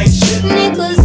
ain't shit. Niggas